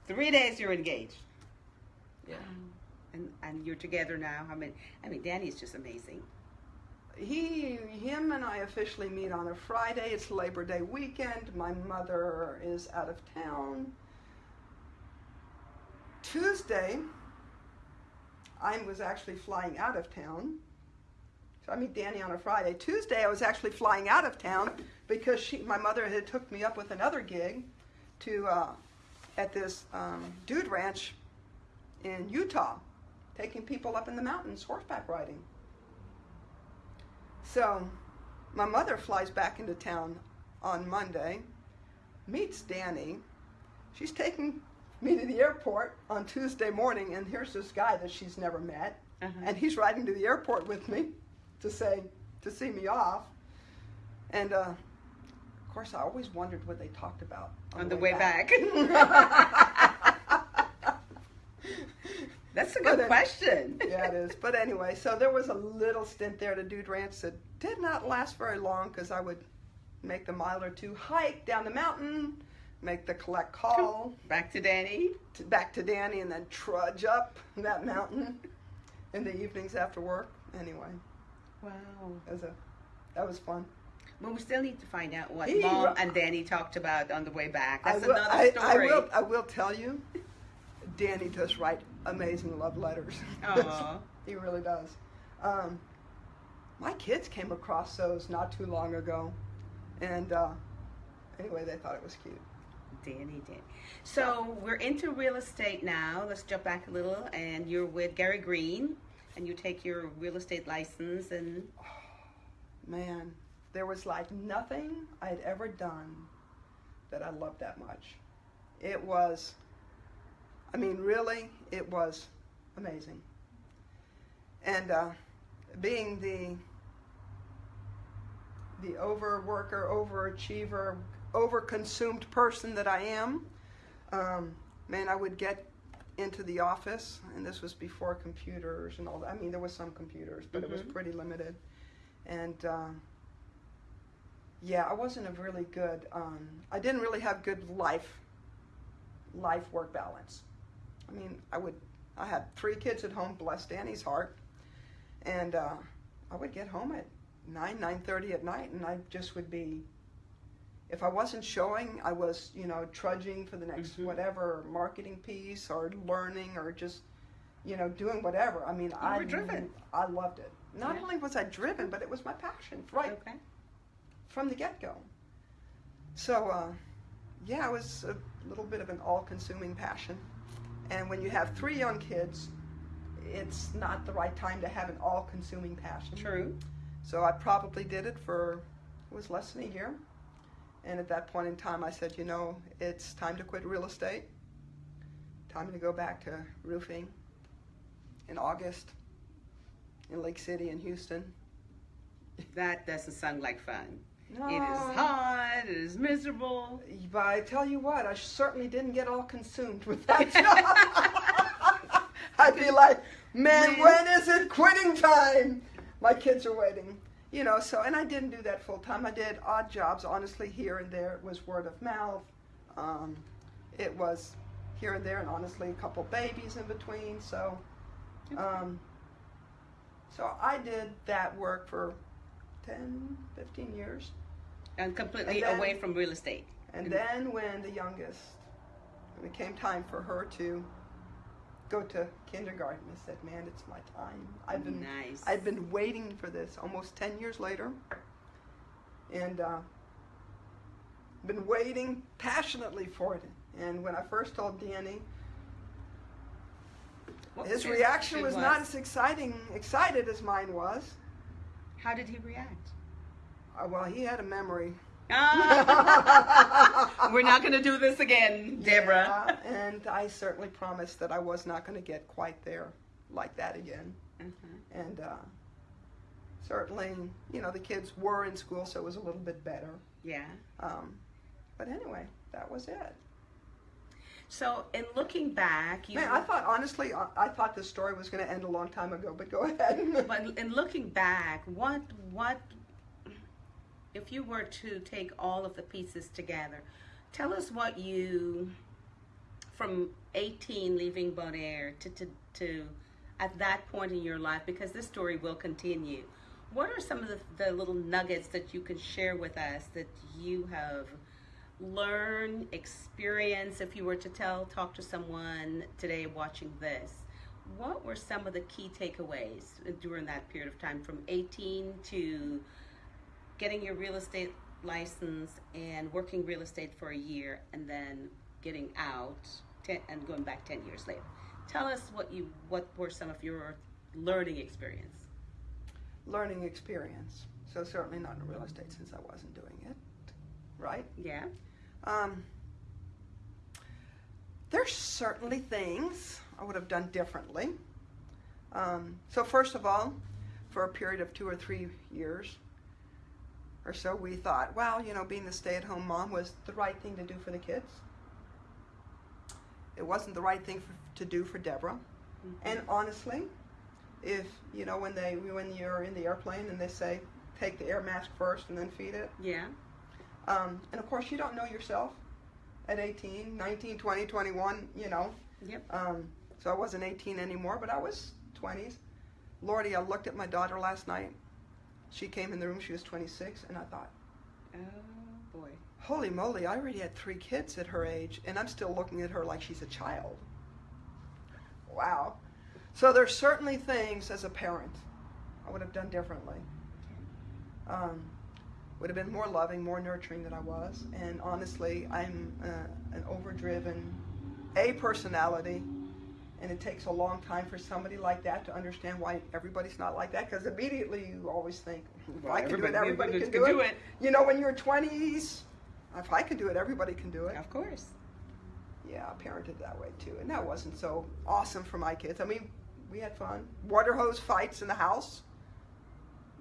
Three days you're engaged. Yeah. And and you're together now. I mean, I mean, Danny's just amazing. He, him, and I officially meet on a Friday. It's Labor Day weekend. My mother is out of town. Tuesday, I was actually flying out of town. So I meet Danny on a Friday. Tuesday, I was actually flying out of town because she, my mother had hooked me up with another gig to uh, at this um, dude ranch in Utah, taking people up in the mountains horseback riding. So, my mother flies back into town on Monday, meets Danny, she's taking me to the airport on Tuesday morning, and here's this guy that she's never met, Uh-huh. and he's riding to the airport with me to say to see me off. And uh, course, I always wondered what they talked about On the way back. That's a But good it- question. yeah, it is. But anyway, so there was a little stint there to Dude Ranch that did not last very long because I would make the mile or two hike down the mountain, make the collect call Back to Danny. to, back to Danny, and then trudge up that mountain in the evenings after work. Anyway, Wow. that was a that was fun. Well, we still need to find out what He Mom and Danny talked about on the way back. I That's will, another I, story. I will I will tell you, Danny does write amazing love letters. He really does. Um, my kids came across those not too long ago, and uh, anyway, they thought it was cute. Danny, Danny. So we're into real estate now. Let's jump back a little, and you're with Gary Greene, and you take your real estate license, and Man, there was like nothing I'd ever done that I loved that much. It was, I mean, really, it was amazing. And uh, being the the overworker, overachiever, overconsumed person that I am, um, man, I would get into the office, and this was before computers and all that. I mean, there was some computers, but it was Mhm. pretty limited. And um, yeah, I wasn't a really good. Um, I didn't really have good life life work balance. I mean, I would. I had three kids at home. Bless Danny's heart, and uh, I would get home at nine nine thirty at night, and I just would be. If I wasn't showing, I was, you know, trudging for the next Mhm. whatever marketing piece or learning or just, you know, doing whatever. I mean, I were driven. I loved it. Not Yeah. only was I driven, but it was my passion, right okay. From the get go. So, uh, yeah, it was a little bit of an all consuming passion. And when you have three young kids, it's not the right time to have an all consuming passion. True. So I probably did it for, it was less than a year. And at that point in time, I said, you know, it's time to quit real estate. Time to go back to roofing in August in League City in Houston. That doesn't sound like fun. No. It is hot. It is miserable. But I tell you what, I certainly didn't get all consumed with that job. I'd be like, man, Man. when is it quitting time? My kids are waiting. You know, so, and I didn't do that full time. I did odd jobs, honestly, here and there. It was word of mouth. Um, it was here and there, and honestly, a couple babies in between. So, um, so I did that work for 10, 15 years. And completely And then- away from real estate. And Mm. then when the youngest, when it came time for her to go to kindergarten, I said, "Man, it's my time. I've been Nice. I've been waiting for this almost ten years later, and uh, been waiting passionately for it. And when I first told Danny, What his reaction was, reaction not as exciting excited as mine was. How did he react? Uh, well, he had a memory. Ah, we're not going to do this again, Deborah. Yeah, and I certainly promised that I was not going to get quite there like that again. Uh-huh. And uh, certainly, you know, the kids were in school, so it was a little bit better. Yeah. Um, but anyway, that was it. So, in looking back, you Man, I thought honestly, I, I thought this story was going to end a long time ago. But go ahead. but in looking back, what what if you were to take all of the pieces together? Tell us what you from 18 leaving Bonaire to, to to at that point in your life because this story will continue. What are some of the, the little nuggets that you can share with us that you have learned, experienced? If you were to tell, talk to someone today watching this, what were some of the key takeaways during that period of time from 18 to getting your real estate license and working real estate for a year and then getting out ten, and going back 10 years later tell us what you what were some of your learning experience Learning experience. So certainly not in real estate since I wasn't doing it. Right. yeah Um, there's certainly things I would have done differently. Um, so first of all, for a period of two or three years or so, we thought, well, you know, being the stay-at-home mom was the right thing to do for the kids. It wasn't the right thing for, to do for Deborah. And honestly, if you know when they when you're in the airplane and they say take the air mask first and then feed it, Yeah. um, and of course you don't know yourself at 18, 19, 20, 21, you know. Yep. Um, so I wasn't 18 anymore, but I was 20s. Lordy, I looked at my daughter last night. She came in the room, she was 26, and I thought, Oh boy. holy moly, I already had three kids at her age, and I'm still looking at her like she's a child. Wow. So there's certainly things as a parent I would have done differently. Um, would have been more loving, more nurturing than I was. And honestly, I'm uh, an overdriven A personality, and it takes a long time for somebody like that to understand why everybody's not like that. Because immediately you always think, if I can do it, everybody can do it. You know, when you're 20s, if I can do it, everybody can do it. Of course. Yeah, I parented that way too, and that wasn't so awesome for my kids. I mean, we had fun. Water hose fights in the house.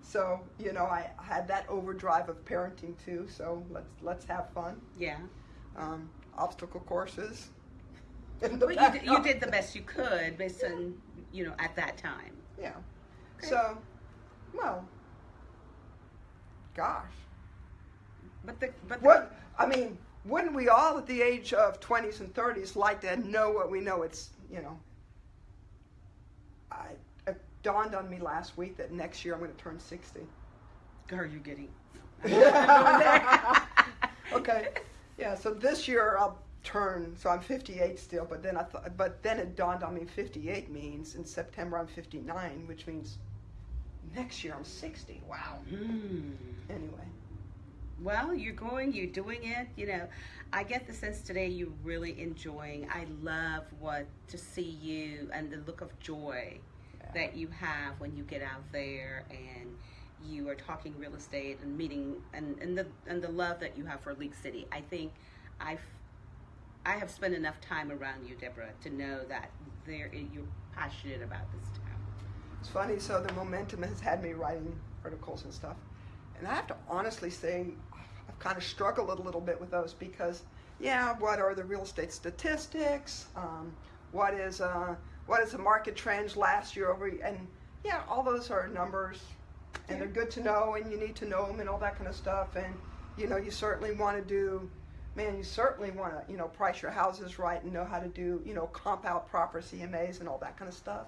So you know, I had that overdrive of parenting too. So let's let's have fun. Yeah. Um, obstacle courses. But you did, you did the best you could based on you know at that time. Yeah. Okay. So, well, gosh, But the but the, what I mean, wouldn't we all at the age of twenties and thirties like to know what we know? It's you know. I it dawned on me last week that next year I'm going to turn sixty. are you getting? okay. Yeah. So this year I'll turn. So I'm 58 still, but then I thought, but then it dawned on me 58 means in September I'm 59, which means next year I'm 60. Wow. Hmm. Anyway. Well, you're going, you're doing it. You know, I get the sense today you're really enjoying. I love what to see you and the look of joy that you have when you get out there and you are talking real estate and meeting and, and the and the love that you have for League City. I think I've I have spent enough time around you, Deborah, to know that there you're passionate about this town. It's funny, so the momentum has had me writing articles and stuff. And I have to honestly say, I've kind of struggled a little bit with those because, yeah, what are the real estate statistics? Um, what is uh, what is the market trends last year over? And yeah, all those are numbers, and they're good to know, and you need to know them and all that kind of stuff. And you know, you certainly want to do, man, you certainly want to, you know, price your houses right and know how to do, you know, comp out proper CMAs and all that kind of stuff.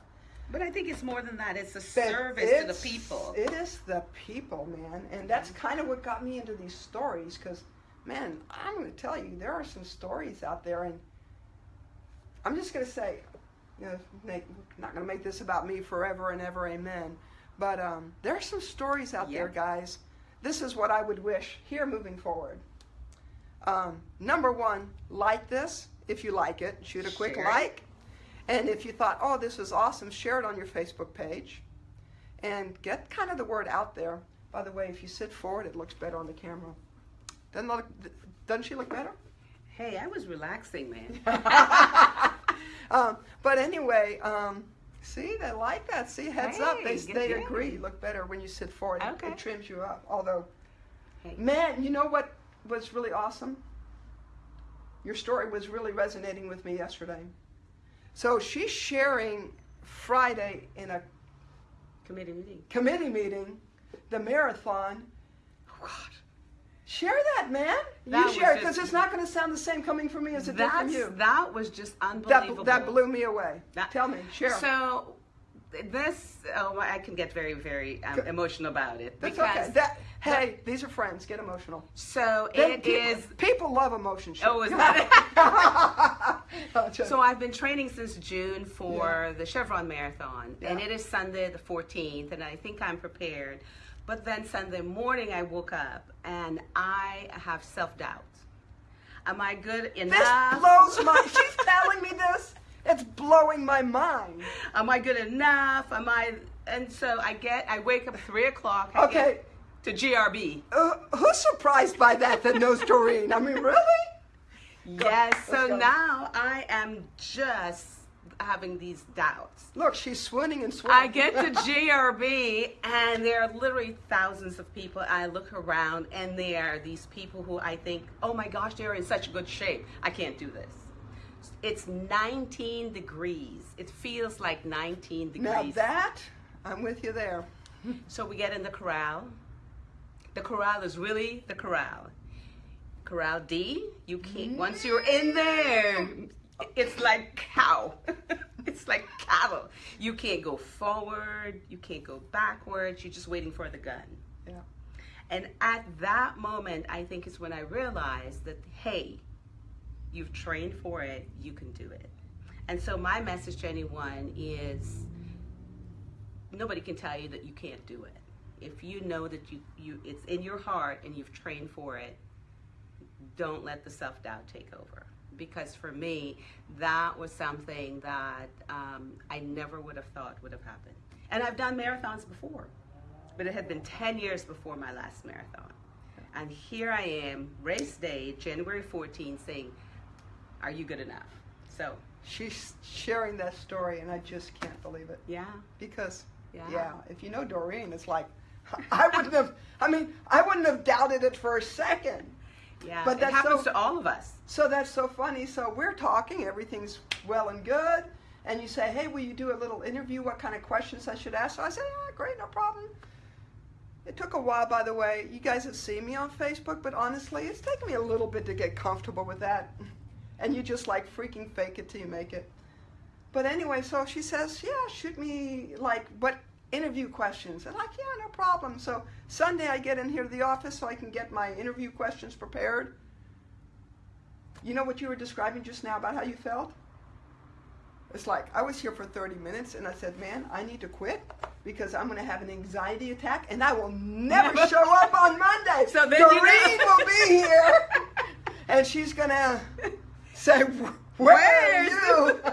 But I think it's more than that. It's a But service to the people. It is the people, man, and that's kind of what got me into these stories. Because, man, I'm going to tell you, there are some stories out there, and I'm just going to say, you know, make, not going to make this about me forever and ever, amen. But um, there are some stories out there, guys. This is what I would wish here moving forward. Um, number one, like this if you like it. Shoot a quick Share it. like. And if you thought, oh, this is awesome, share it on your Facebook page and get kind of the word out there. By the way, if you sit forward, it looks better on the camera. Doesn't, look, doesn't she look better? Hey, I was relaxing, man. um, but anyway, um, see, they like that. See, heads up. They, they agree. You look better when you sit forward. It- It trims you up. Although, Hey. man, you know what was really awesome? Your story was really resonating with me yesterday. So she's sharing Friday in a Committee meeting. committee meeting, the marathon. Oh, God. Share that, man. That you share it because it's not going to sound the same coming from me as it did from you. that was just unbelievable. That, that blew me away. That- Tell me, share. So this, oh, I can get very, very um, emotional about it That's because okay. That, hey, these are friends. Get emotional. so Then it people, is. People love emotion. shit. Oh, is that just- So I've been training since June for the Chevron Marathon, and it is Sunday the 14th, and I think I'm prepared. But then Sunday morning I woke up and I have self doubt. Am I good enough? this blows my. She's telling me this. It's blowing my mind. Am I good enough? Am I? And so I get, I wake up three o'clock. Okay. Get to GRB. Uh, who's surprised by that that knows Doreen? I mean, really? Go- Yes, so go. now I am just having these doubts. Look, she's swooning and swooning. I get to GRB and there are literally thousands of people. I look around and there are these people who I think, oh my gosh, they're in such good shape. I can't do this. It's 19 degrees. It feels like 19 degrees. now that I'm with you there. So we get in the corral. The corral is really the corral. Corral D, you can't, mm. once you're in there, it's like cow. it's like cattle. You can't go forward, you can't go backwards, you're just waiting for the gun. Yeah. And at that moment, I think is when I realized that, hey, you've trained for it, you can do it. And so my message to anyone is nobody can tell you that you can't do it. If you know that you, you it's in your heart and you've trained for it, don't let the self doubt take over. Because for me, that was something that um, I never would have thought would have happened. And I've done marathons before, but it had been 10 years before my last marathon. And here I am, race day, January 14, saying, Are you good enough? So, She's sharing that story, and I just can't believe it. yeah. Because, Yeah. yeah, if you know Doreen, it's like, I wouldn't have, I mean, I wouldn't have doubted it for a second. Yeah, But it that's happens so- to all of us. So that's so funny. So we're talking, everything's well and good. And you say, hey, will you do a little interview? What kind of questions I should ask? So I said, yeah, great, no problem. It took a while, by the way. You guys have seen me on Facebook, but honestly, it's taken me a little bit to get comfortable with that. And you just like freaking fake it till you make it. But anyway, so she says, yeah, shoot me like, what interview questions? And like, yeah, no problem. So Sunday I get in here to the office so I can get my interview questions prepared. You know what you were describing just now about how you felt? It's like I was here for 30 minutes and I said, man, I need to quit because I'm going to have an anxiety attack and I will never show up on Monday. So then you Doreen know. will be here and she's going to say, where are you?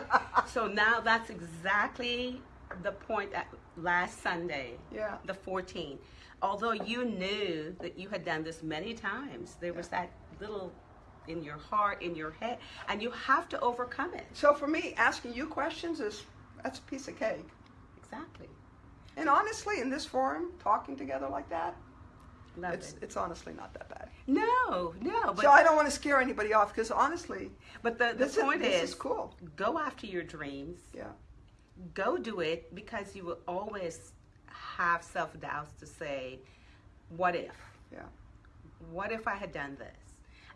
So now that's exactly the point at last Sunday, yeah. the 14th. Although you knew that you had done this many times, there was that little in your heart, in your head, and you have to overcome it. So for me, asking you questions is that's a piece of cake. Exactly. And honestly, in this forum, talking together like that, Love it's it. it's honestly not that bad. No, no, but so I don't want to scare anybody off because honestly, but the, the this is point this is, is cool. go after your dreams. Yeah. Go do it because you will always have self doubts to say, what if? Yeah. What if I had done this?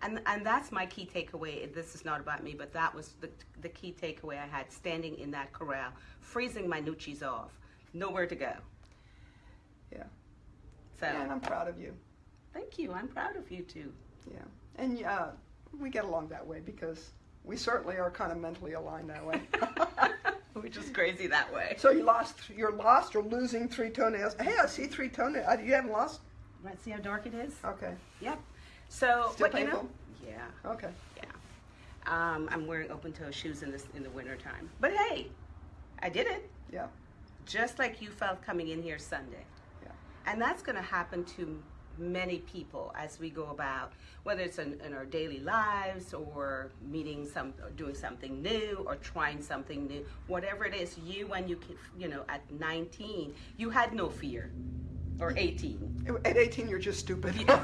And, and that's my key takeaway. This is not about me, but that was the, the key takeaway I had standing in that corral, freezing my noochies off, nowhere to go. Yeah. So, And I'm proud of you. thank you. I'm proud of you too. Yeah. And yeah, we get along that way because we certainly are kind of mentally aligned that way. Which is crazy that way. so you lost, you're lost or losing three toenails. Hey, I see three toenails. Uh, You haven't lost? Let's see how dark it is? Okay. Yep. So, Still but you know, painful? yeah. Okay. Yeah. Um, I'm wearing open toe shoes in this in the winter time. But hey, I did it. Yeah. Just like you felt coming in here Sunday. Yeah. And that's going to happen to many people as we go about, whether it's in, in our daily lives or meeting some, or doing something new or trying something new, whatever it is. You, when you, you know, at 19, you had no fear, or 18. At 18, you're just stupid.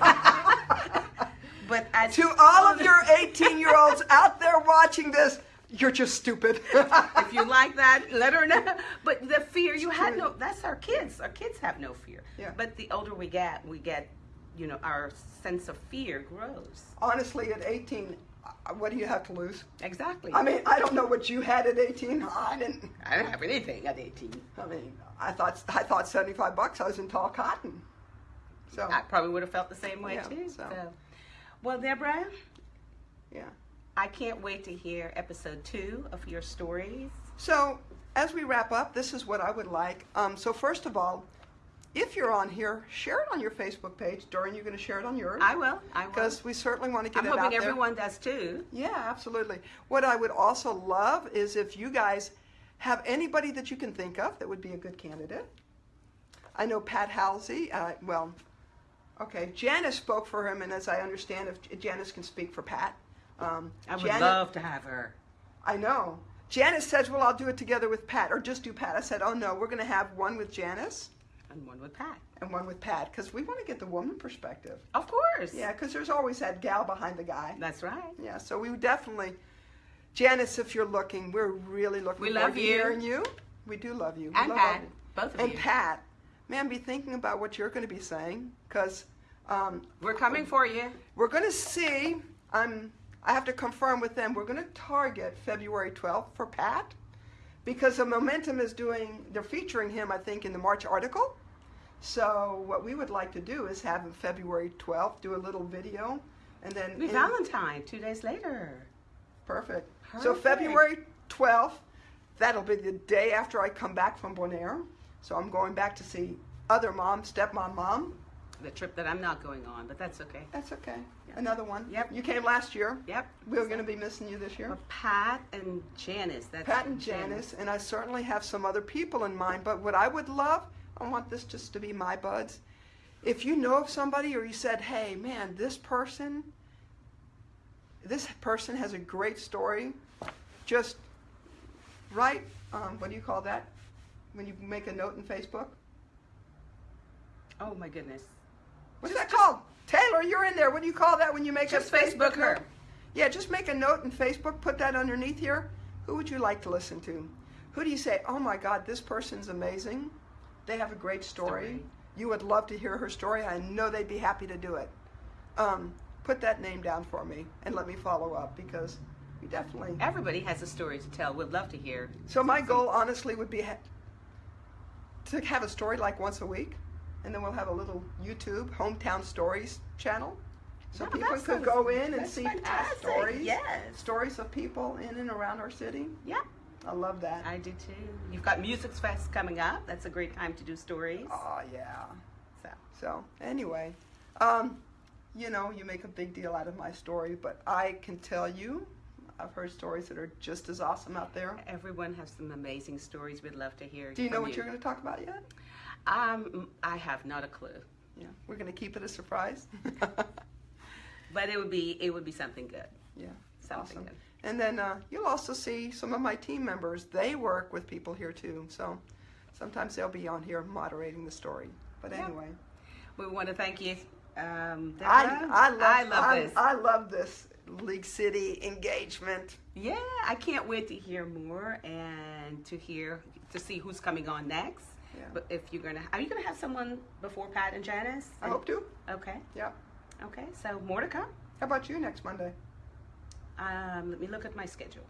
But as to all of your 18 year olds out there watching this, you're just stupid. if you like that, let her know. But the fear you had true. no. That's our kids. Our kids have no fear. Yeah. But the older we get, we get, you know, our sense of fear grows. Honestly, at 18, uh, what do you have to lose? Exactly. I mean, I don't know what you had at 18. I didn't. I didn't have anything at 18. I mean, I thought I thought 75 bucks. I was in tall cotton. So I probably would have felt the same way Yeah, too. so. So. well, Deborah, yeah. I can't wait to hear episode two of your stories. So as we wrap up, this is what I would like. Um, so first of all, if you're on here, share it on your Facebook page. Doreen, you're going to share it on yours I will. I will. because we certainly want to get I'm it out there. hoping there. everyone does too. Yeah, absolutely. What I would also love is if you guys have anybody that you can think of that would be a good candidate. I know Pat Halsey. Uh, well, okay, Janice spoke for him, and as I understand, if Janice can speak for Pat, Um, I would love to have her. I know. Janice says, "Well, I'll do it together with Pat, or just do Pat." I said, "Oh no, we're going to have one with Janice And one with Pat. and one with Pat because we want to get the woman perspective." Of course. Yeah, because there's always that gal behind the guy. That's right. Yeah, so we would definitely, Janice, if you're looking, we're really looking We forward love to you. hearing you. We do love you. We And love Pat. you. Both of And you. Pat, man, be thinking about what you're going to be saying because um, We're coming for you. we're going to see. I'm. I have to confirm with them. We're going to target February 12th for Pat because the Momentum is doing. They're featuring him, I think, in the March article. So what we would like to do is have him February 12th do a little video, and then Be Valentine two days later. Perfect. So February 12th, that'll be the day after I come back from Bonaire. So I'm going back to see other mom, stepmom, mom. The trip that I'm not going on, but that's okay. That's okay. Yeah. Another one. Yep. You came last year. Yep. We're going to be missing you this year. Pat and Janice. That's Pat and Janice, and I certainly have some other people in mind. But what I would love, I want this just to be my buds. If you know of somebody or you said, hey, man, this person, this person has a great story, just write, um, what do you call that? When you make a note in Facebook? Oh my goodness. What's that called? Taylor, you're in there. What do you call that when you make Just a Facebook her. note? Yeah, just make a note in Facebook, put that underneath here. Who would you like to listen to? Who do you say, oh my God, this person's amazing? They have a great story. Story. You would love to hear her story. I know they'd be happy to do it. Um, put that name down for me and let me follow up because we definitely. Everybody has a story to tell. We'd love to hear. So my goal, honestly, would be to have a story like once a week, and then we'll have a little YouTube hometown stories channel, so Yeah, people could go in and see past stories, Yes. stories of people in and around our city. Yeah, I love that. I do too. You've got Music Fest coming up. That's a great time to do stories. Oh yeah. So So anyway, um, you know, you make a big deal out of my story, but I can tell you, I've heard stories that are just as awesome out there. everyone has some amazing stories. We'd love to hear. Do you know what you're going to talk about yet? Um, I have not a clue, Yeah, we're going to keep it a surprise. but it would be it would be something good. yeah. Something Awesome. good. And then uh, you'll also see some of my team members. They work with people here too. So sometimes they'll be on here moderating the story. But Yeah. anyway, We want to thank you. Um, I, I love, I love I, this. I love this League City engagement. Yeah, I can't wait to hear more and to hear to see who's coming on next. Yeah. But if you're gonna, are you gonna have someone before Pat and Janice? I hope to. Okay. Yeah. Okay. So more to come. How about you next Monday? Um, let me look at my schedule.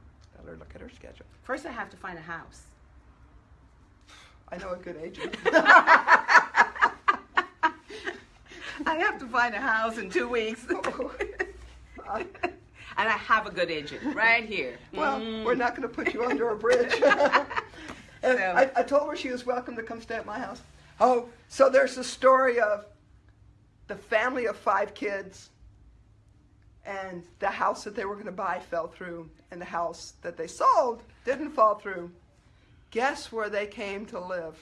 Better look at her schedule. First, I have to find a house. I know a good agent. I have to find a house in two weeks. Uh, and I have a good agent right here. well, Mm. we're not going to put you under a bridge. And So- I, I told her she was welcome to come stay at my house. Oh, so there's the story of the family of five kids, and the house that they were going to buy fell through, and the house that they sold didn't fall through. Guess where they came to live?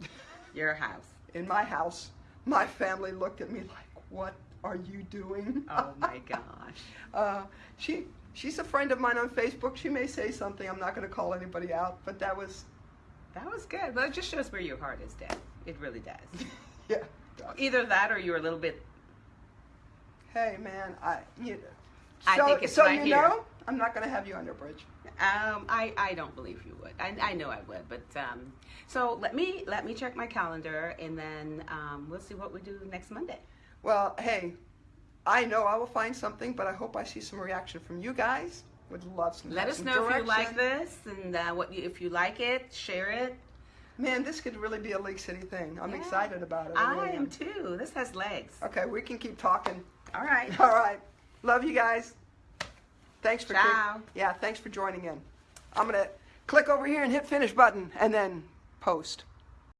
Your house. In my house. My family looked at me like, "What are you doing?" Oh my gosh. Uh, she she's a friend of mine on Facebook. She may say something. I'm not going to call anybody out, but that was That was good. But it just shows where your heart is, Deb. It really does. yeah. Either that or you're a little bit. Hey man, I you I so, think it's so right you here. know I'm not going to have you under a bridge. Um, I, I don't believe you would. I, I know I would, but um, so let me let me check my calendar and then um, we'll see what we do next Monday. Well, hey, I know I will find something, but I hope I see some reaction from you guys. Would love some. Let us some know if you like this and uh, what you, if you like it, share it. Man, this could really be a League City thing. I'm Yeah. excited about it. I really am too. This has legs. Okay, we can keep talking. All right. All right. Love you guys. Thanks for Ciao. yeah, thanks for joining in. I'm going to click over here and hit finish button and then post.